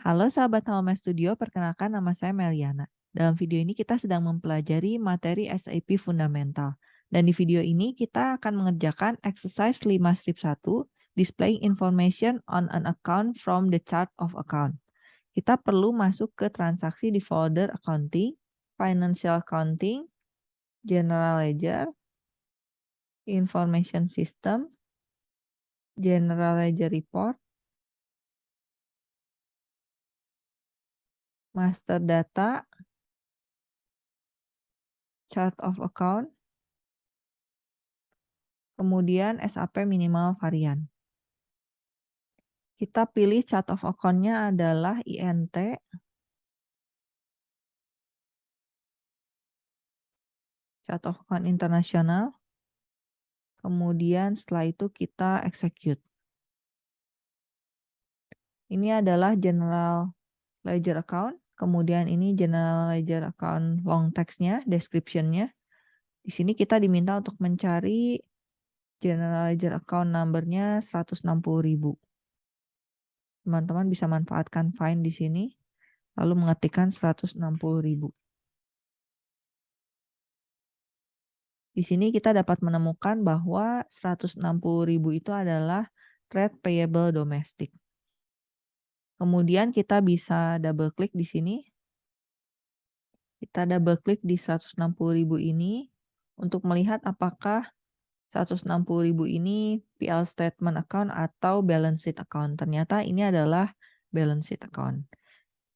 Halo sahabat Home Studio, perkenalkan nama saya Meliana. Dalam video ini kita sedang mempelajari materi SAP Fundamental. Dan di video ini kita akan mengerjakan exercise 5 strip 1, displaying information on an account from the chart of account. Kita perlu masuk ke transaksi di folder accounting, financial accounting, general ledger, information system, general ledger report, master data, chart of account, kemudian SAP minimal varian. Kita pilih chart of account-nya adalah INT. Chart of account internasional. Kemudian setelah itu kita execute. Ini adalah general ledger account. Kemudian ini general ledger account long text-nya, description-nya. Di sini kita diminta untuk mencari general ledger account number-nya 160.000. Teman-teman bisa manfaatkan find di sini, lalu mengetikkan 160.000. Di sini kita dapat menemukan bahwa 160.000 itu adalah trade payable domestic. Kemudian kita bisa double klik di sini. Kita double klik di 160.000 ini untuk melihat apakah 160.000 ini PL statement account atau balance sheet account. Ternyata ini adalah balance sheet account.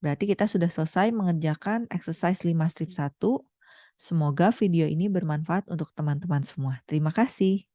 Berarti kita sudah selesai mengerjakan exercise 5 strip 1. Semoga video ini bermanfaat untuk teman-teman semua. Terima kasih.